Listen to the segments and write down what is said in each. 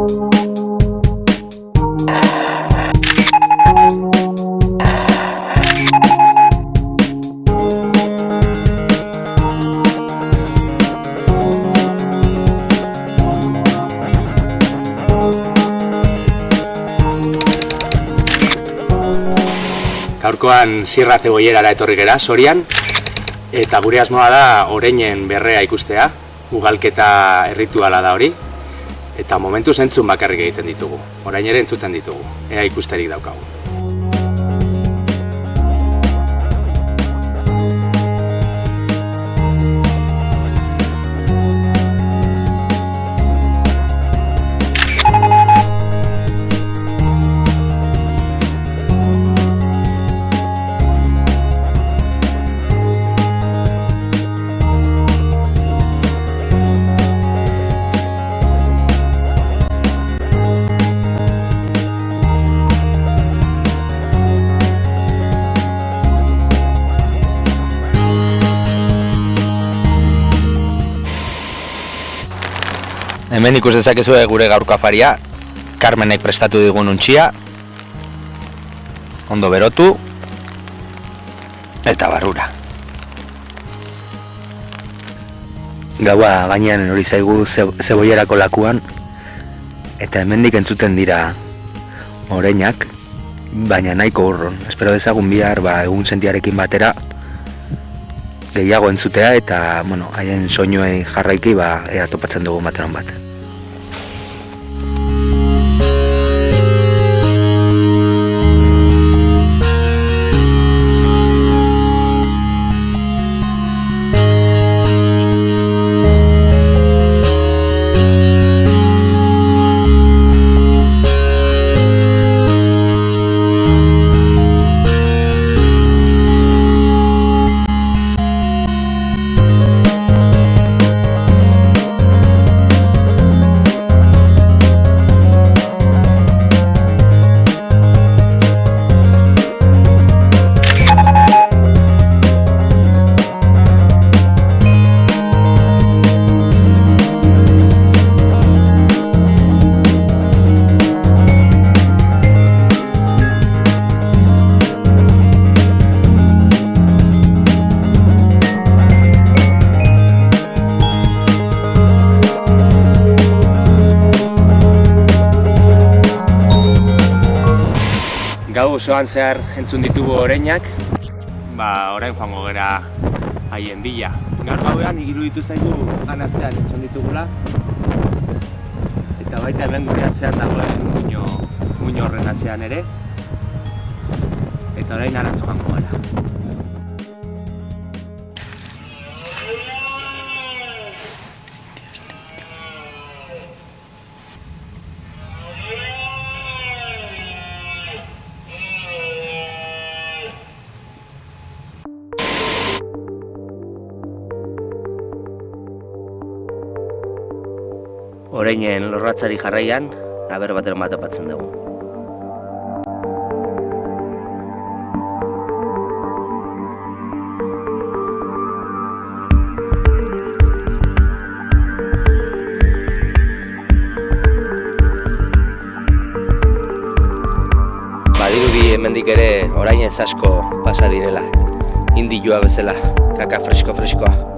Gaurkoan zirra zeboierara etorri gera, sorian, eta gure asmoa da oreinen berrea ikustea, ugalketa errituala da hori, eta momentu zentzun bakarrik egiten ditugu, orain ere entzuten ditugu, ea ikusterik daukagu. Hemen ikus dezakezu gure gaurko afaria, Carmenek prestatu digun untxia, ondo berotu, eta barrura. Gaua gainean hori zaigu ze- zeboierako lakuan, eta hemendik entzuten dira oreinak, baina nahiko urron. Espero dezagun bihar ba, egun sentiarekin batera, gehiago entzutea eta bueno, haien soinuei jarraiki ba, ea topatzen dugu bateron bat. Gau osoan zehar entzun ditugu oreinak, ba orain joango gera haien bila. Gaur gauean iruditu zaigu ganatzean entzun ditugula, eta baita hemen gure atzean dagoen muino, muino horren atzean ere, eta orain arantz joango gara. Oreinen lorratzari jarraian, aber bateren bat apatzen dugu. Badirudi hemendik ere orain ez asko pasa direla. Indioa bezala, kaka fresko freskoa.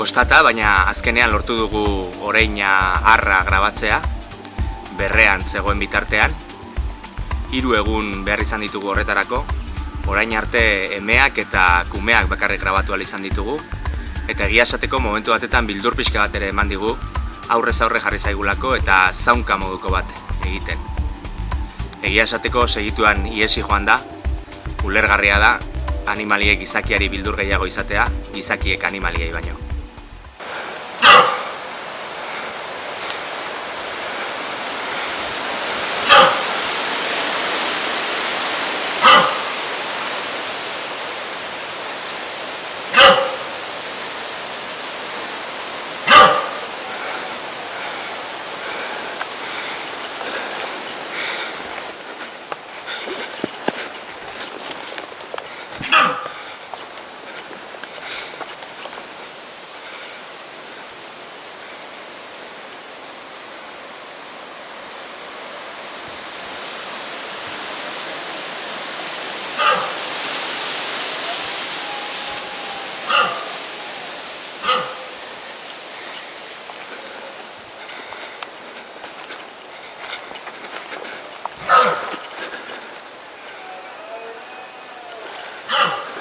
Kostata, baina azkenean lortu dugu oreina harra grabatzea, berrean zegoen bitartean. Hiru egun behar izan ditugu horretarako, orain arte emeak eta kumeak bakarrik grabatu izan ditugu, eta egia esateko momentu batetan bildur pixka bat ere eman digu, aurrez aurre jarri zaigulako eta zaunka moduko bat egiten. Egia esateko segituan iesi joan da, ulergarria da, animaliek gizakiari bildur gehiago izatea, gizakiek animaliei baino. Go!